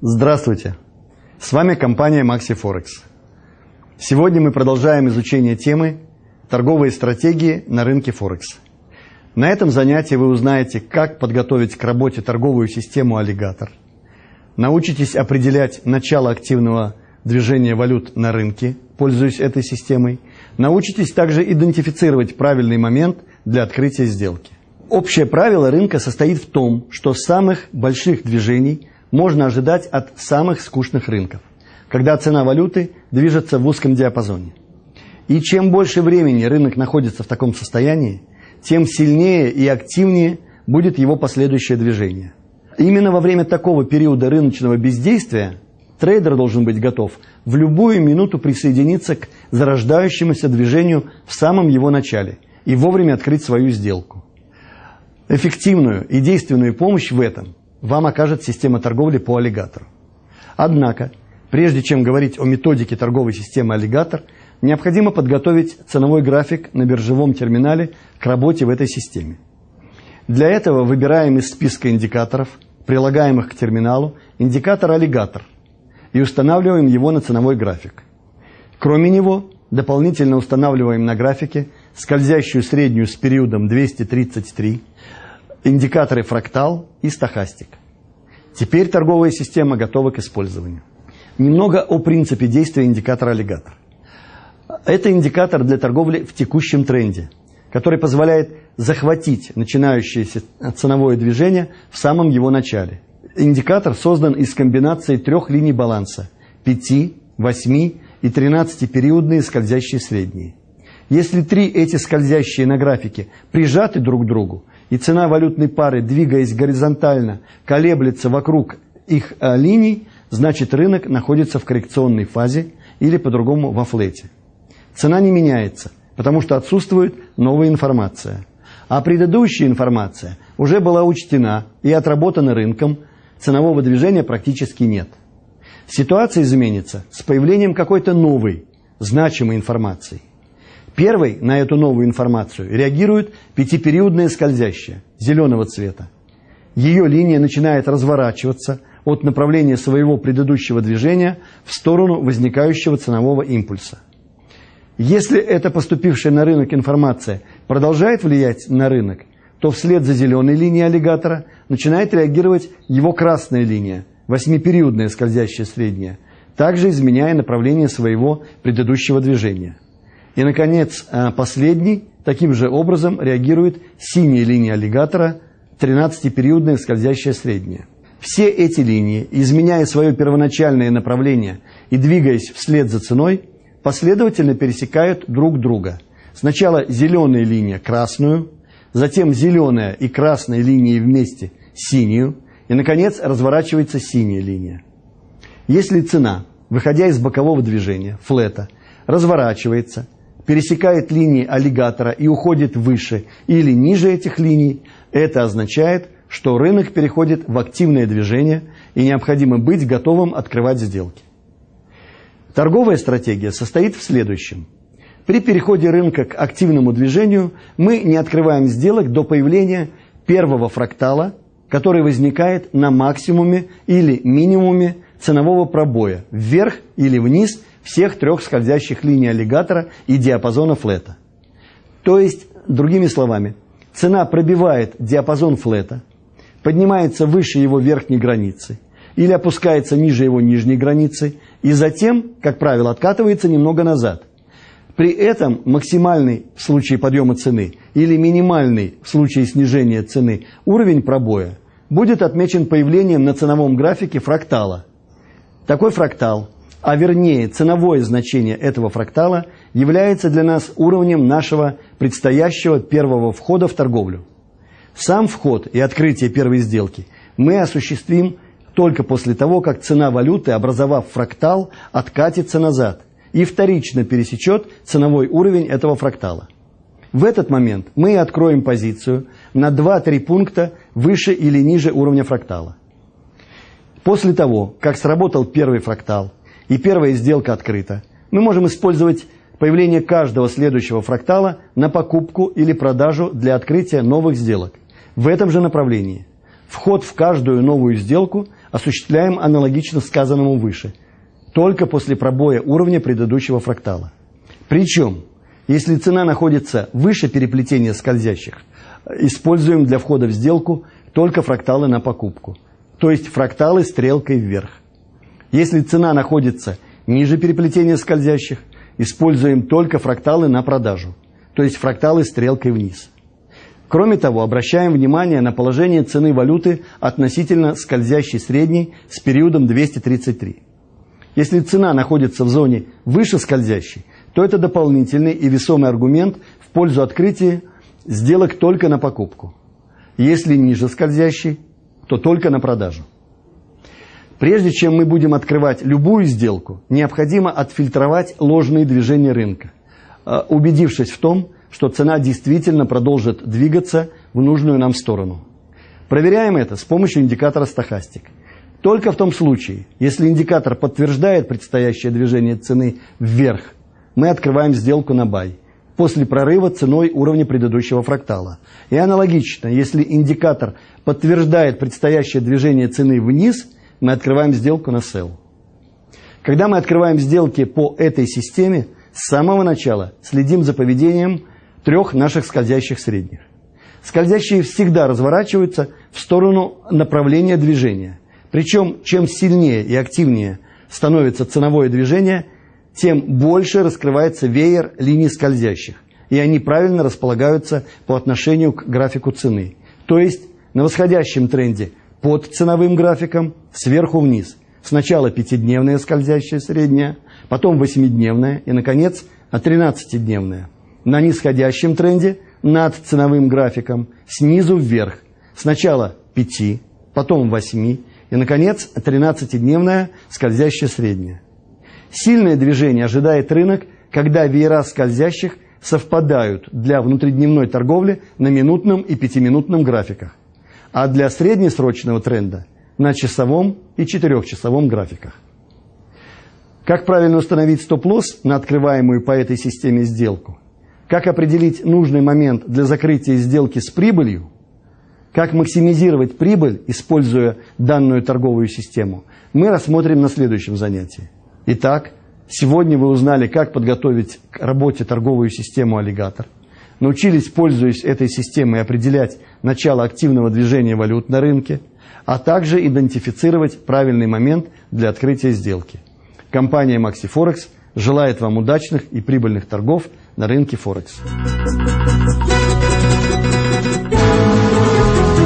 Здравствуйте! С вами компания Maxi Forex. Сегодня мы продолжаем изучение темы «Торговые стратегии на рынке Форекс». На этом занятии вы узнаете, как подготовить к работе торговую систему «Аллигатор», научитесь определять начало активного движения валют на рынке, пользуясь этой системой, научитесь также идентифицировать правильный момент для открытия сделки. Общее правило рынка состоит в том, что самых больших движений можно ожидать от самых скучных рынков, когда цена валюты движется в узком диапазоне. И чем больше времени рынок находится в таком состоянии, тем сильнее и активнее будет его последующее движение. Именно во время такого периода рыночного бездействия трейдер должен быть готов в любую минуту присоединиться к зарождающемуся движению в самом его начале и вовремя открыть свою сделку. Эффективную и действенную помощь в этом вам окажет система торговли по аллигатору. Однако, прежде чем говорить о методике торговой системы аллигатор, необходимо подготовить ценовой график на биржевом терминале к работе в этой системе. Для этого выбираем из списка индикаторов, прилагаемых к терминалу, индикатор аллигатор и устанавливаем его на ценовой график. Кроме него, дополнительно устанавливаем на графике скользящую среднюю с периодом 233, индикаторы фрактал и стохастик. Теперь торговая система готова к использованию. Немного о принципе действия индикатора аллигатор. Это индикатор для торговли в текущем тренде, который позволяет захватить начинающееся ценовое движение в самом его начале. Индикатор создан из комбинации трех линий баланса – 5, 8 и 13-периодные скользящие средние. Если три эти скользящие на графике прижаты друг к другу, и цена валютной пары, двигаясь горизонтально, колеблется вокруг их э, линий, значит рынок находится в коррекционной фазе или по-другому во флете. Цена не меняется, потому что отсутствует новая информация. А предыдущая информация уже была учтена и отработана рынком, ценового движения практически нет. Ситуация изменится с появлением какой-то новой, значимой информации. Первой на эту новую информацию реагирует пятипериодная скользящая, зеленого цвета. Ее линия начинает разворачиваться от направления своего предыдущего движения в сторону возникающего ценового импульса. Если эта поступившая на рынок информация продолжает влиять на рынок, то вслед за зеленой линией аллигатора начинает реагировать его красная линия, восьмипериодная скользящая средняя, также изменяя направление своего предыдущего движения. И, наконец, э, последний таким же образом реагирует синяя линия аллигатора, 13-периодная скользящая средняя. Все эти линии, изменяя свое первоначальное направление и двигаясь вслед за ценой, последовательно пересекают друг друга. Сначала зеленая линия красную, затем зеленая и красная линии вместе синюю, и, наконец, разворачивается синяя линия. Если цена, выходя из бокового движения, флета, разворачивается пересекает линии аллигатора и уходит выше или ниже этих линий, это означает, что рынок переходит в активное движение и необходимо быть готовым открывать сделки. Торговая стратегия состоит в следующем. При переходе рынка к активному движению мы не открываем сделок до появления первого фрактала, который возникает на максимуме или минимуме ценового пробоя вверх или вниз всех трех скользящих линий аллигатора и диапазона флета. То есть, другими словами, цена пробивает диапазон флета, поднимается выше его верхней границы или опускается ниже его нижней границы и затем, как правило, откатывается немного назад. При этом максимальный в случае подъема цены или минимальный в случае снижения цены уровень пробоя будет отмечен появлением на ценовом графике фрактала. Такой фрактал а вернее ценовое значение этого фрактала, является для нас уровнем нашего предстоящего первого входа в торговлю. Сам вход и открытие первой сделки мы осуществим только после того, как цена валюты, образовав фрактал, откатится назад и вторично пересечет ценовой уровень этого фрактала. В этот момент мы откроем позицию на 2-3 пункта выше или ниже уровня фрактала. После того, как сработал первый фрактал, и первая сделка открыта, мы можем использовать появление каждого следующего фрактала на покупку или продажу для открытия новых сделок, В этом же направлении вход в каждую новую сделку осуществляем аналогично сказанному выше, только после пробоя уровня предыдущего фрактала. Причем, если цена находится выше переплетения скользящих, используем для входа в сделку только фракталы на покупку, то есть фракталы стрелкой вверх. Если цена находится ниже переплетения скользящих, используем только фракталы на продажу, то есть фракталы стрелкой вниз. Кроме того, обращаем внимание на положение цены валюты относительно скользящей средней с периодом 233. Если цена находится в зоне выше скользящей, то это дополнительный и весомый аргумент в пользу открытия сделок только на покупку. Если ниже скользящей, то только на продажу. Прежде чем мы будем открывать любую сделку, необходимо отфильтровать ложные движения рынка, э, убедившись в том, что цена действительно продолжит двигаться в нужную нам сторону. Проверяем это с помощью индикатора стохастик. Только в том случае, если индикатор подтверждает предстоящее движение цены вверх, мы открываем сделку на бай после прорыва ценой уровня предыдущего фрактала. И аналогично, если индикатор подтверждает предстоящее движение цены вниз, мы открываем сделку на sell. Когда мы открываем сделки по этой системе, с самого начала следим за поведением трех наших скользящих средних. Скользящие всегда разворачиваются в сторону направления движения. Причем, чем сильнее и активнее становится ценовое движение, тем больше раскрывается веер линий скользящих, и они правильно располагаются по отношению к графику цены. То есть на восходящем тренде под ценовым графиком сверху вниз. Сначала пятидневная скользящая средняя, потом восьмидневная и, наконец, 13-дневная на нисходящем тренде над ценовым графиком снизу вверх. Сначала 5, потом 8 и, наконец, 13-дневная скользящая средняя. Сильное движение ожидает рынок, когда веера скользящих совпадают для внутридневной торговли на минутном и пятиминутном графиках, а для среднесрочного тренда на часовом и четырехчасовом графиках. Как правильно установить стоп-лосс на открываемую по этой системе сделку – как определить нужный момент для закрытия сделки с прибылью, как максимизировать прибыль, используя данную торговую систему, мы рассмотрим на следующем занятии. Итак, сегодня вы узнали, как подготовить к работе торговую систему «Аллигатор», научились, пользуясь этой системой, определять начало активного движения валют на рынке, а также идентифицировать правильный момент для открытия сделки. Компания MaxiForex желает вам удачных и прибыльных торгов – на рынке Форекс.